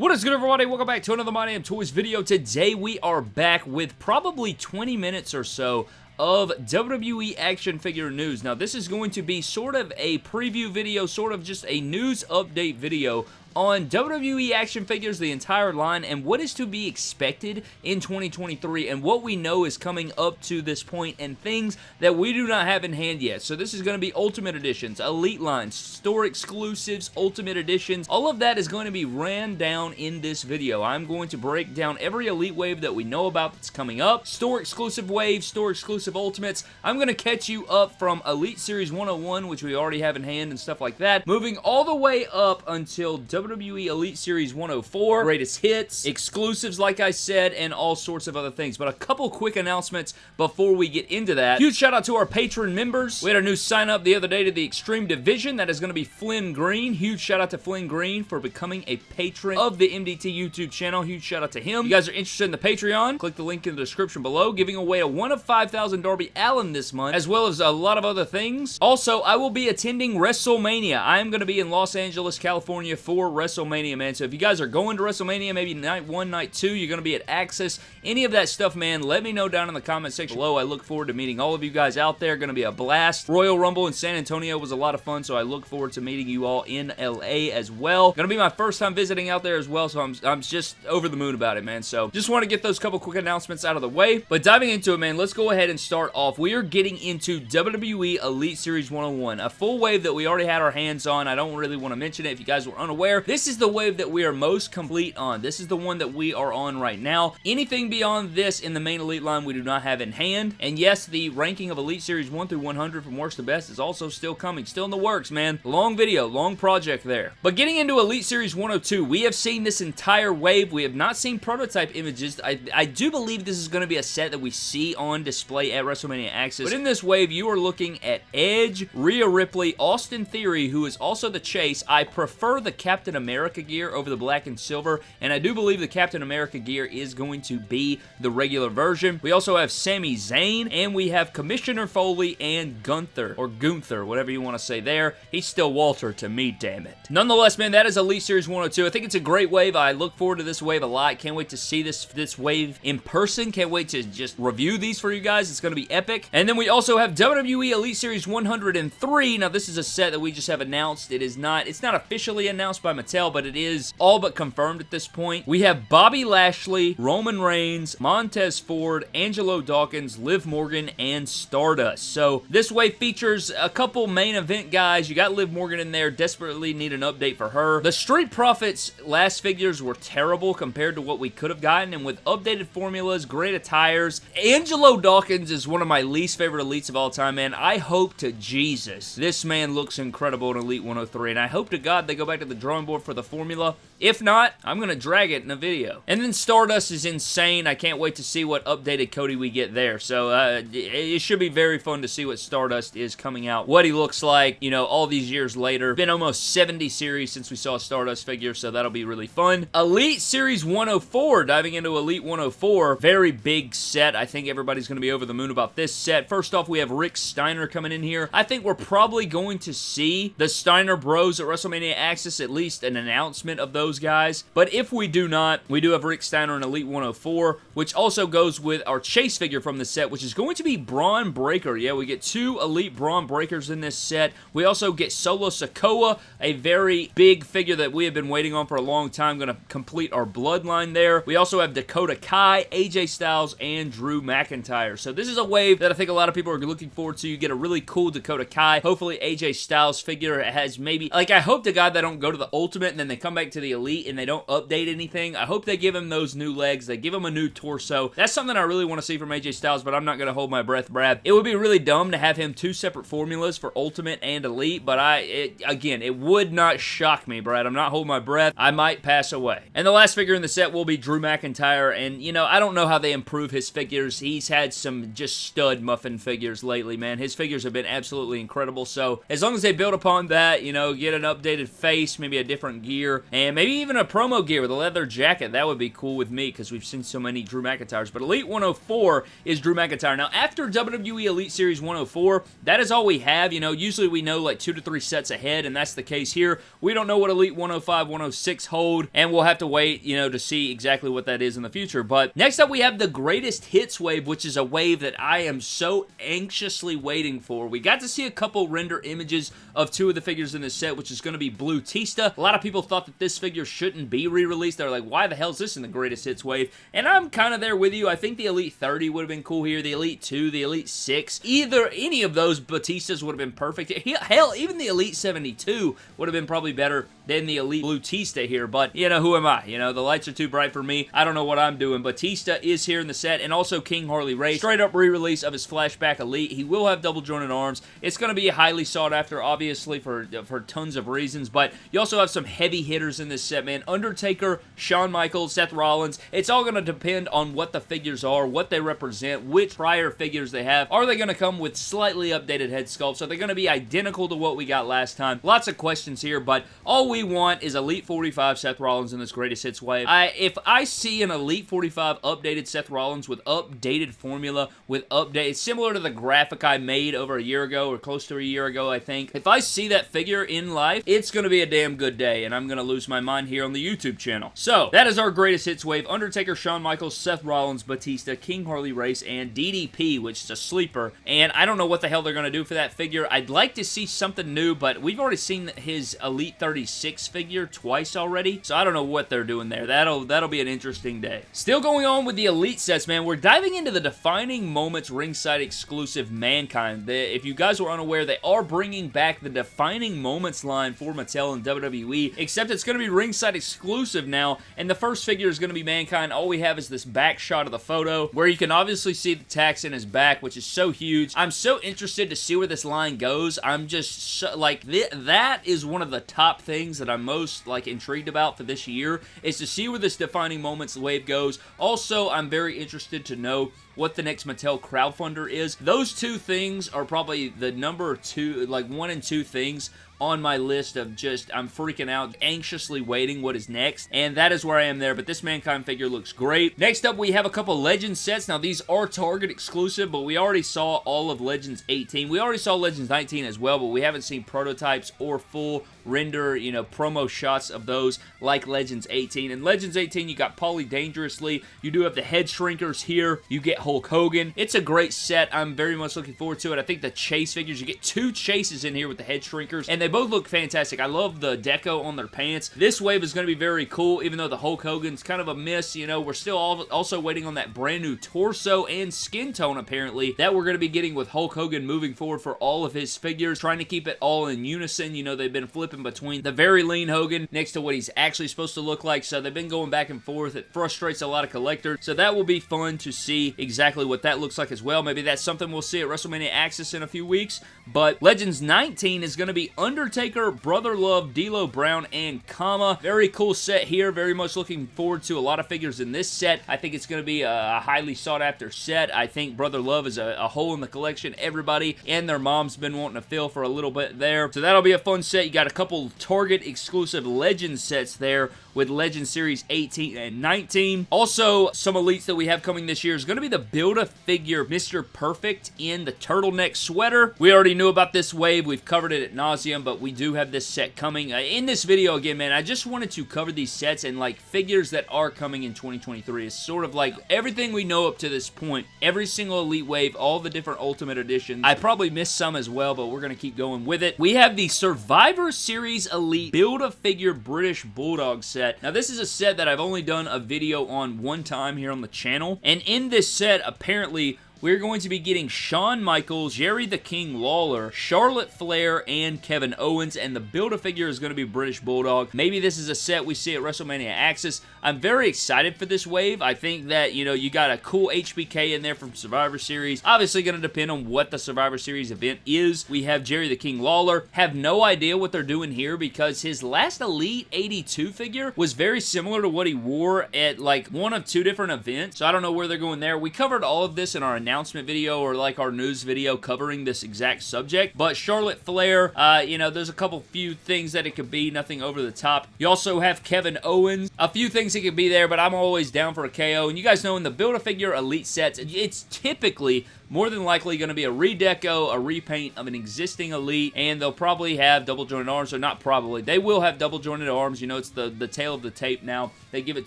What is good everybody? Welcome back to another My Damn Toys video. Today we are back with probably 20 minutes or so of WWE action figure news. Now this is going to be sort of a preview video, sort of just a news update video on WWE action figures, the entire line, and what is to be expected in 2023 and what we know is coming up to this point and things that we do not have in hand yet. So this is going to be Ultimate Editions, Elite lines, store exclusives, Ultimate Editions. All of that is going to be ran down in this video. I'm going to break down every Elite wave that we know about that's coming up, store exclusive waves, store exclusive Ultimates. I'm going to catch you up from Elite Series 101, which we already have in hand and stuff like that, moving all the way up until WWE WWE Elite Series 104, greatest hits, exclusives like I said, and all sorts of other things. But a couple quick announcements before we get into that. Huge shout out to our patron members. We had a new sign up the other day to the Extreme Division. That is going to be Flynn Green. Huge shout out to Flynn Green for becoming a patron of the MDT YouTube channel. Huge shout out to him. If you guys are interested in the Patreon, click the link in the description below. Giving away a 1 of 5,000 Darby Allin this month, as well as a lot of other things. Also, I will be attending WrestleMania. I am going to be in Los Angeles, California for WrestleMania, man. So if you guys are going to WrestleMania, maybe night one, night two, you're going to be at Axxess, any of that stuff, man, let me know down in the comment section below. I look forward to meeting all of you guys out there. Going to be a blast. Royal Rumble in San Antonio was a lot of fun, so I look forward to meeting you all in LA as well. Going to be my first time visiting out there as well, so I'm, I'm just over the moon about it, man. So just want to get those couple quick announcements out of the way. But diving into it, man, let's go ahead and start off. We are getting into WWE Elite Series 101, a full wave that we already had our hands on. I don't really want to mention it if you guys were unaware. This is the wave that we are most complete on. This is the one that we are on right now. Anything beyond this in the main Elite line we do not have in hand. And yes, the ranking of Elite Series 1 through 100 from worst to best is also still coming. Still in the works, man. Long video, long project there. But getting into Elite Series 102, we have seen this entire wave. We have not seen prototype images. I, I do believe this is going to be a set that we see on display at WrestleMania Axxess. But in this wave, you are looking at Edge, Rhea Ripley, Austin Theory, who is also the Chase. I prefer the Captain America gear over the black and silver, and I do believe the Captain America gear is going to be the regular version. We also have Sami Zayn, and we have Commissioner Foley and Gunther, or Gunther, whatever you want to say there. He's still Walter to me, damn it. Nonetheless, man, that is Elite Series 102. I think it's a great wave. I look forward to this wave a lot. Can't wait to see this, this wave in person. Can't wait to just review these for you guys. It's going to be epic. And then we also have WWE Elite Series 103. Now, this is a set that we just have announced. It is not, it's not officially announced by Mattel, but it is all but confirmed at this point. We have Bobby Lashley, Roman Reigns, Montez Ford, Angelo Dawkins, Liv Morgan, and Stardust. So this way features a couple main event guys. You got Liv Morgan in there. Desperately need an update for her. The Street Profits last figures were terrible compared to what we could have gotten, and with updated formulas, great attires, Angelo Dawkins is one of my least favorite elites of all time, man. I hope to Jesus this man looks incredible in Elite 103, and I hope to God they go back to the drawing board for the formula. If not, I'm going to drag it in a video. And then Stardust is insane. I can't wait to see what updated Cody we get there. So uh, it should be very fun to see what Stardust is coming out, what he looks like, you know, all these years later. Been almost 70 series since we saw a Stardust figure, so that'll be really fun. Elite Series 104, diving into Elite 104. Very big set. I think everybody's going to be over the moon about this set. First off, we have Rick Steiner coming in here. I think we're probably going to see the Steiner Bros at WrestleMania Axxess, at least an announcement of those guys. But if we do not, we do have Rick Steiner in Elite 104, which also goes with our Chase figure from the set, which is going to be Bron Breakker. Yeah, we get two Elite Bron Breakkers in this set. We also get Solo Sikoa, a very big figure that we have been waiting on for a long time, going to complete our bloodline there. We also have Dakota Kai, AJ Styles, and Drew McIntyre. So this is a wave that I think a lot of people are looking forward to. You get a really cool Dakota Kai. Hopefully AJ Styles figure has maybe, like I hope to God they don't go to the Ultimate and then they come back to the Elite and they don't update anything. I hope they give him those new legs. They give him a new torso. That's something I really want to see from AJ Styles, but I'm not going to hold my breath, Brad. It would be really dumb to have him two separate formulas for Ultimate and Elite, but I, it, again, it would not shock me, Brad. I'm not holding my breath. I might pass away. And the last figure in the set will be Drew McIntyre, and, you know, I don't know how they improve his figures. He's had some just stud muffin figures lately, man. His figures have been absolutely incredible, so as long as they build upon that, you know, get an updated face, maybe a different gear, and maybe even a promo gear with a leather jacket. That would be cool with me because we've seen so many Drew McIntyres. But Elite 104 is Drew McIntyre. Now, after WWE Elite Series 104, that is all we have. You know, usually we know like two to three sets ahead, and that's the case here. We don't know what Elite 105, 106 hold, and we'll have to wait, you know, to see exactly what that is in the future. But next up, we have the Greatest Hits wave, which is a wave that I am so anxiously waiting for. We got to see a couple render images of two of the figures in this set, which is going to be Blue Tista. A lot of people thought that this figure shouldn't be re-released. They're like, why the hell is this in the Greatest Hits wave? And I'm kind of there with you. I think the Elite 30 would have been cool here, the Elite 2, the Elite 6. Either, any of those Batistas would have been perfect. Hell, even the Elite 72 would have been probably better than the Elite Blue Tista here, but, you know, who am I? You know, the lights are too bright for me. I don't know what I'm doing. Batista is here in the set, and also King Harley Race. Straight up re-release of his Flashback Elite. He will have double jointed arms. It's going to be highly sought after, obviously, for, for tons of reasons, but you also have some heavy hitters in this set, man. Undertaker, Shawn Michaels, Seth Rollins. It's all going to depend on what the figures are, what they represent, which prior figures they have. Are they going to come with slightly updated head sculpts? Are they going to be identical to what we got last time? Lots of questions here, but all we want is Elite 45 Seth Rollins in this Greatest Hits wave. I, if I see an Elite 45 updated Seth Rollins with updated formula, with updates, similar to the graphic I made over a year ago, or close to a year ago, I think. If I see that figure in life, it's going to be a damn good day, and I'm going to lose my mind here on the YouTube channel. So, that is our Greatest Hits wave. Undertaker, Shawn Michaels, Seth Rollins, Batista, King Harley Race, and DDP, which is a sleeper, and I don't know what the hell they're going to do for that figure. I'd like to see something new, but we've already seen his Elite 36 figure twice already, so I don't know what they're doing there. That'll, that'll be an interesting day. Still going on with the Elite sets, man. We're diving into the Defining Moments ringside exclusive Mankind. The, if you guys were unaware, they are bringing back the Defining Moments line for Mattel and WWE, except it's going to be ringside exclusive now, and the first figure is going to be Mankind. All we have is this back shot of the photo, where you can obviously see the tax in his back, which is so huge. I'm so interested to see where this line goes. I'm just, so, like, th that is one of the top things that I'm most, like, intrigued about for this year, is to see where this Defining Moments wave goes. Also, I'm very interested to know what the next Mattel crowdfunder is. Those two things are probably the number two, like one and two things on my list of just, I'm freaking out, anxiously waiting what is next, and that is where I am there, but this Mankind figure looks great. Next up, we have a couple Legends sets. Now, these are Target exclusive, but we already saw all of Legends 18. We already saw Legends 19 as well, but we haven't seen prototypes or full render, you know, promo shots of those like Legends 18. In Legends 18, you got Paulie Dangerously. You do have the head shrinkers here. You get Hulk Hogan. It's a great set. I'm very much looking forward to it. I think the chase figures, you get two chases in here with the head shrinkers, and they both look fantastic. I love the deco on their pants. This wave is going to be very cool, even though the Hulk Hogan's kind of a miss. You know, we're still also waiting on that brand new torso and skin tone, apparently, that we're going to be getting with Hulk Hogan moving forward for all of his figures, trying to keep it all in unison. You know, they've been flipping between the very lean Hogan next to what he's actually supposed to look like, so they've been going back and forth. It frustrates a lot of collectors, so that will be fun to see exactly what that looks like as well. Maybe that's something we'll see at WrestleMania Axxess in a few weeks, but Legends 19 is going to be Undertaker, Brother Love, D'Lo Brown, and Kama. Very cool set here. Very much looking forward to a lot of figures in this set. I think it's going to be a highly sought after set. I think Brother Love is a, a hole in the collection. Everybody and their mom's been wanting to fill for a little bit there. So that'll be a fun set. You got a couple Target exclusive Legend sets there with Legend Series 18 and 19. Also, some elites that we have coming this year is going to be the Build-A-Figure Mr. Perfect in the turtleneck sweater. We already knew about this wave. We've covered it at nauseum, but we do have this set coming. Uh, in this video, again, man, I just wanted to cover these sets and, like, figures that are coming in 2023. It's sort of like everything we know up to this point. Every single Elite Wave, all the different Ultimate Editions. I probably missed some as well, but we're going to keep going with it. We have the Survivor Series Elite Build-A-Figure British Bulldog set. Now, this is a set that I've only done a video on one time here on the channel, and in this set, apparently, we're going to be getting Shawn Michaels, Jerry the King Lawler, Charlotte Flair, and Kevin Owens, and the Build-A-Figure is going to be British Bulldog. Maybe this is a set we see at WrestleMania Axxess. I'm very excited for this wave. I think that, you know, you got a cool HBK in there from Survivor Series. Obviously going to depend on what the Survivor Series event is. We have Jerry the King Lawler. Have no idea what they're doing here because his last Elite 82 figure was very similar to what he wore at, like, one of two different events. So I don't know where they're going there. We covered all of this in our announcement video or like our news video covering this exact subject. But Charlotte Flair, uh, you know, there's a couple few things that it could be, nothing over the top. You also have Kevin Owens. A few things it could be there, but I'm always down for a KO. And you guys know in the Build-A-Figure Elite sets, it's typically more than likely going to be a redeco, a repaint of an existing Elite, and they'll probably have double jointed arms, or not probably, they will have double jointed arms. You know, it's the, the tale of the tape now. They give it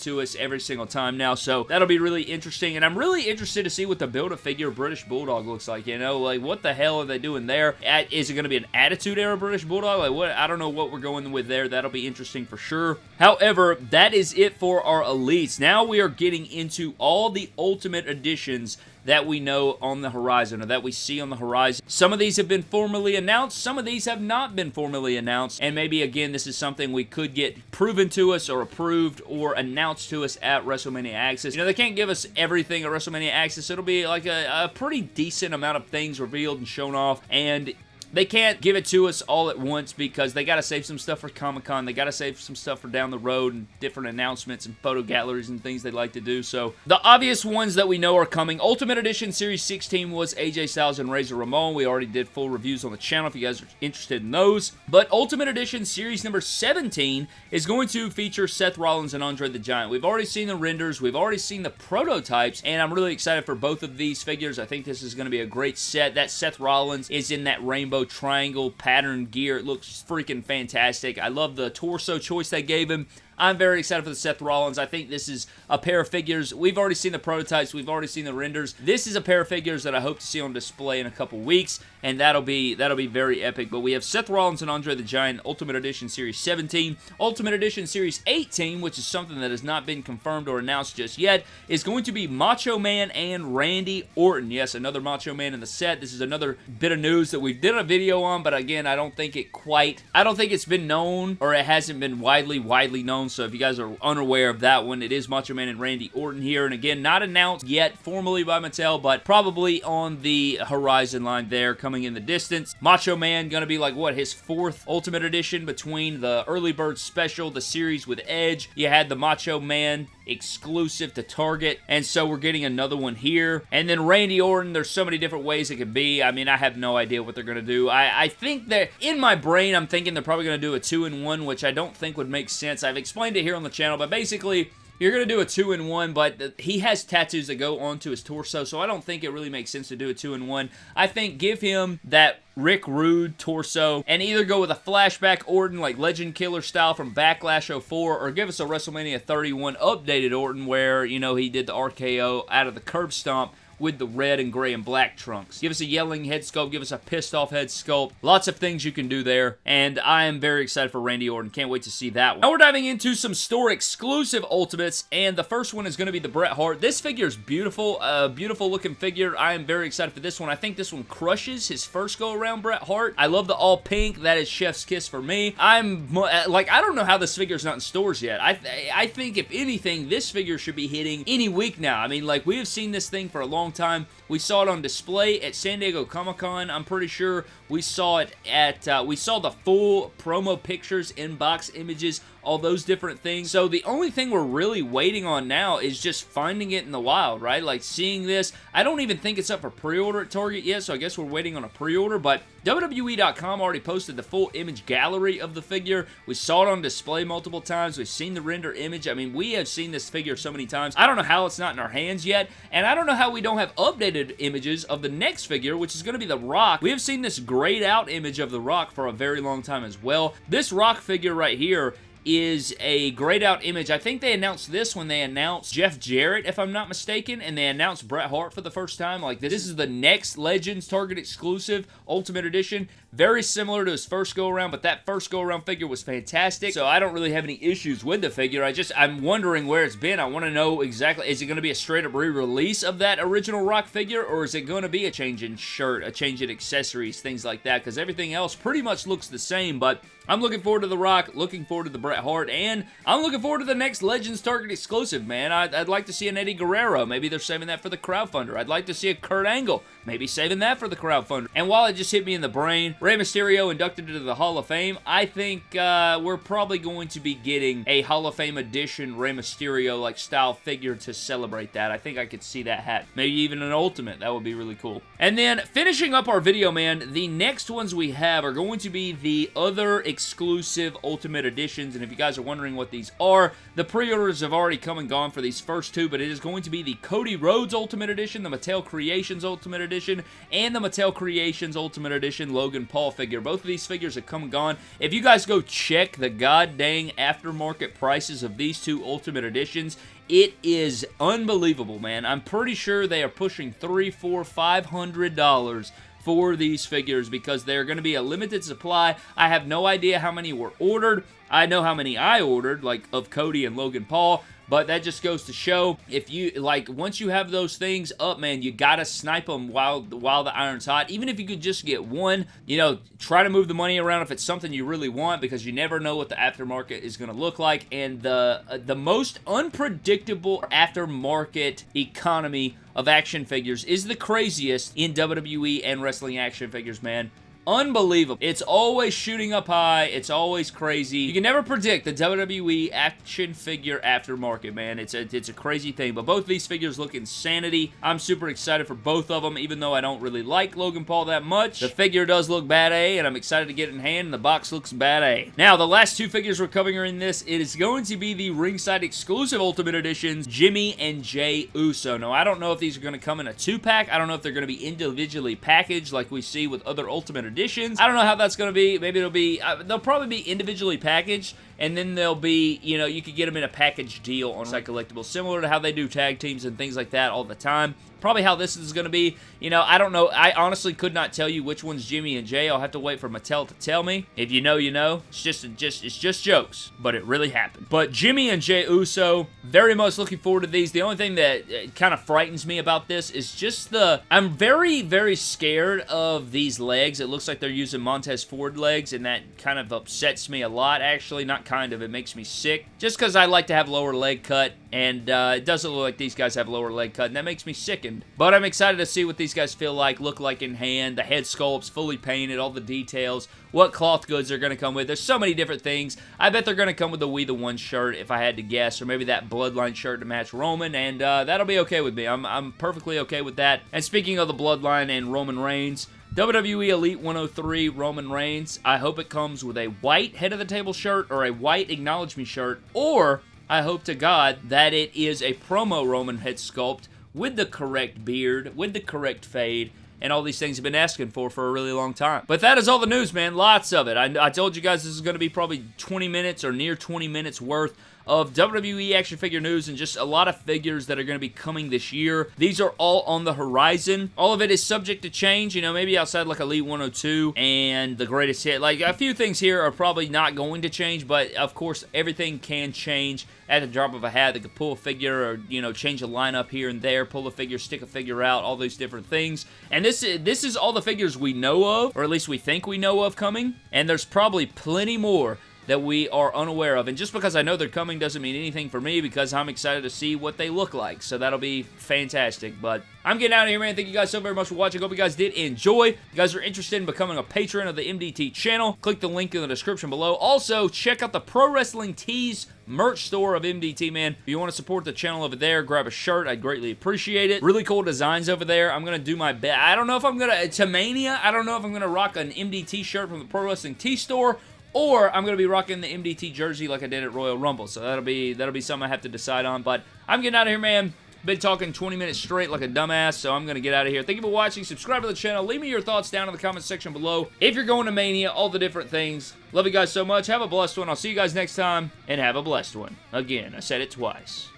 to us every single time now, so that'll be really interesting, and I'm really interested to see what the Build-A-Figure British Bulldog looks like, you know, like, what the hell are they doing there? Is it going to be an Attitude Era British Bulldog? Like, what? I don't know what we're going with there. That'll be interesting for sure. However, that is it for our Elites. Now we are getting into all the Ultimate Editions that we know on the horizon or that we see on the horizon. Some of these have been formally announced. Some of these have not been formally announced. And maybe, again, this is something we could get proven to us or approved or announced to us at WrestleMania Axxess. You know, they can't give us everything at WrestleMania Axxess. It'll be like a, a pretty decent amount of things revealed and shown off. And they can't give it to us all at once because they got to save some stuff for Comic-Con. They got to save some stuff for down the road and different announcements and photo galleries and things they like to do. So the obvious ones that we know are coming. Ultimate Edition Series 16 was AJ Styles and Razor Ramon. We already did full reviews on the channel if you guys are interested in those. But Ultimate Edition Series number 17 is going to feature Seth Rollins and Andre the Giant. We've already seen the renders. We've already seen the prototypes. And I'm really excited for both of these figures. I think this is going to be a great set. That Seth Rollins is in that rainbow triangle pattern gear. It looks freaking fantastic. I love the torso choice they gave him. I'm very excited for the Seth Rollins. I think this is a pair of figures. We've already seen the prototypes. We've already seen the renders. This is a pair of figures that I hope to see on display in a couple weeks, and that'll be that'll be very epic. But we have Seth Rollins and Andre the Giant Ultimate Edition Series 17. Ultimate Edition Series 18, which is something that has not been confirmed or announced just yet, is going to be Macho Man and Randy Orton. Yes, another Macho Man in the set. This is another bit of news that we did a video on, but again, I don't think it quite, I don't think it's been known, or it hasn't been widely, widely known so if you guys are unaware of that one, it is Macho Man and Randy Orton here. And again, not announced yet formally by Mattel, but probably on the horizon line there coming in the distance. Macho Man going to be like, what, his fourth Ultimate Edition between the Early Bird Special, the series with Edge. You had the Macho Man exclusive to Target, and so we're getting another one here. And then Randy Orton, there's so many different ways it could be. I mean, I have no idea what they're going to do. I, I think that, in my brain, I'm thinking they're probably going to do a two-in-one, which I don't think would make sense. I've explained it here on the channel, but basically, you're going to do a two-in-one, but he has tattoos that go onto his torso, so I don't think it really makes sense to do a two-in-one. I think give him that Rick Rude torso, and either go with a flashback Orton like Legend Killer style from Backlash 04, or give us a WrestleMania 31 updated Orton where, you know, he did the RKO out of the curb stomp with the red and gray and black trunks. Give us a yelling head sculpt, give us a pissed off head sculpt. Lots of things you can do there, and I am very excited for Randy Orton. Can't wait to see that one. Now we're diving into some store exclusive Ultimates, and the first one is going to be the Bret Hart. This figure is beautiful, a beautiful looking figure. I am very excited for this one. I think this one crushes his first go around Bret Hart. I love the all pink. That is chef's kiss for me. I'm, uh, like, I don't know how this figure is not in stores yet. I, I think, if anything, this figure should be hitting any week now. I mean, like, we have seen this thing for a long time. We saw it on display at San Diego Comic-Con. I'm pretty sure we saw it at, uh, we saw the full promo pictures, inbox images, all those different things. So the only thing we're really waiting on now is just finding it in the wild, right? Like seeing this. I don't even think it's up for pre-order at Target yet, so I guess we're waiting on a pre-order, but WWE.com already posted the full image gallery of the figure. We saw it on display multiple times. We've seen the render image. I mean, we have seen this figure so many times. I don't know how it's not in our hands yet, and I don't know how we don't have updated images of the next figure, which is going to be The Rock. We have seen this grayed out image of The Rock for a very long time as well. This Rock figure right here is a grayed out image. I think they announced this when they announced Jeff Jarrett, if I'm not mistaken, and they announced Bret Hart for the first time. Like, this is the next Legends Target exclusive Ultimate Edition. Very similar to his first go-around, but that first go-around figure was fantastic, so I don't really have any issues with the figure. I just, I'm wondering where it's been. I want to know exactly, is it going to be a straight-up re-release of that original Rock figure, or is it going to be a change in shirt, a change in accessories, things like that, because everything else pretty much looks the same, but I'm looking forward to The Rock, looking forward to the Bret Hart, and I'm looking forward to the next Legends Target exclusive, man. I'd, I'd, like to see an Eddie Guerrero. Maybe they're saving that for the crowdfunder. I'd like to see a Kurt Angle. Maybe saving that for the crowdfunder. And while it just hit me in the brain, Rey Mysterio inducted into the Hall of Fame, I think uh, we're probably going to be getting a Hall of Fame edition Rey Mysterio like style figure to celebrate that. I think I could see that hat. Maybe even an Ultimate. That would be really cool. And then finishing up our video, man, the next ones we have are going to be the other exclusive Ultimate editions. And if you guys are wondering what these are, the pre-orders have already come and gone for these first two, but it is going to be the Cody Rhodes Ultimate Edition, the Mattel Creations Ultimate Edition, and the Mattel Creations Ultimate Edition Logan Paul figure. Both of these figures have come and gone. If you guys go check the god dang aftermarket prices of these two Ultimate Editions, it is unbelievable, man. I'm pretty sure they are pushing three, four, five hundred dollars for these figures because they're going to be a limited supply. I have no idea how many were ordered. I know how many I ordered, like of Cody and Logan Paul. But that just goes to show, if you, like, once you have those things up, man, you gotta snipe them while, while the iron's hot. Even if you could just get one, you know, try to move the money around if it's something you really want because you never know what the aftermarket is gonna look like. And the, uh, the most unpredictable aftermarket economy of action figures is the craziest in WWE and wrestling action figures, man. Unbelievable. It's always shooting up high. It's always crazy. You can never predict the WWE action figure aftermarket, man. It's a, it's a crazy thing. But both these figures look insanity. I'm super excited for both of them, even though I don't really like Logan Paul that much. The figure does look bad A, and I'm excited to get it in hand, and the box looks bad A. Now, the last two figures we're covering are in this. It is going to be the ringside exclusive Ultimate Editions, Jimmy and Jey Uso. Now, I don't know if these are going to come in a two-pack. I don't know if they're going to be individually packaged like we see with other Ultimate. I don't know how that's going to be. Maybe it'll be, uh, they'll probably be individually packaged, and then they'll be, you know, you could get them in a package deal on Side Collectibles, similar to how they do tag teams and things like that all the time probably how this is going to be. You know, I don't know. I honestly could not tell you which one's Jimmy and Jey. I'll have to wait for Mattel to tell me. If you know, you know. It's just, just, it's just jokes, but it really happened. But Jimmy and Jey Uso, very much looking forward to these. The only thing that uh, kind of frightens me about this is just the, I'm very, very scared of these legs. It looks like they're using Montez Ford legs, and that kind of upsets me a lot, actually. Not kind of, it makes me sick. Just because I like to have lower leg cut, and uh, it doesn't look like these guys have lower leg cut, and that makes me sickened. But I'm excited to see what these guys feel like, look like in hand, the head sculpts, fully painted, all the details, what cloth goods they're going to come with. There's so many different things. I bet they're going to come with the We The One shirt, if I had to guess, or maybe that Bloodline shirt to match Roman, and uh, that'll be okay with me. I'm, I'm perfectly okay with that. And speaking of the Bloodline and Roman Reigns, WWE Elite 103 Roman Reigns, I hope it comes with a white head of the table shirt or a white acknowledge me shirt, or I hope to God that it is a promo Roman head sculpt with the correct beard, with the correct fade, and all these things have been asking for for a really long time. But that is all the news, man. Lots of it. I, I told you guys this is going to be probably 20 minutes or near 20 minutes worth of WWE action figure news and just a lot of figures that are going to be coming this year. These are all on the horizon. All of it is subject to change, you know, maybe outside like Elite 102 and the greatest hit. Like a few things here are probably not going to change, but of course everything can change at the drop of a hat. They could pull a figure or, you know, change a lineup here and there, pull a figure, stick a figure out, all these different things. And this this is all the figures we know of, or at least we think we know of coming. And there's probably plenty more that we are unaware of. And just because I know they're coming doesn't mean anything for me because I'm excited to see what they look like. So that'll be fantastic. But I'm getting out of here, man. Thank you guys so very much for watching. Hope you guys did enjoy. If you guys are interested in becoming a patron of the MDT channel, click the link in the description below. Also, check out the Pro Wrestling Tees merch store of MDT, man. If you want to support the channel over there, grab a shirt. I'd greatly appreciate it. Really cool designs over there. I'm going to do my best. I don't know if I'm going to, to Mania, I don't know if I'm going to rock an MDT shirt from the Pro Wrestling Tee store or I'm going to be rocking the MDT jersey like I did at Royal Rumble. So that'll be that'll be something I have to decide on. But I'm getting out of here, man. Been talking 20 minutes straight like a dumbass, so I'm going to get out of here. Thank you for watching. Subscribe to the channel. Leave me your thoughts down in the comment section below. If you're going to Mania, all the different things. Love you guys so much. Have a blessed one. I'll see you guys next time, and have a blessed one. Again, I said it twice.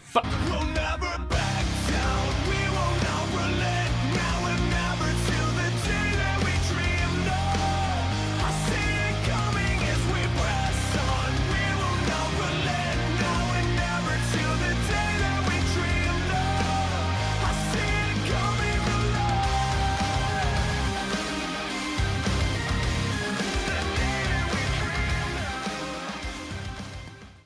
Fuck.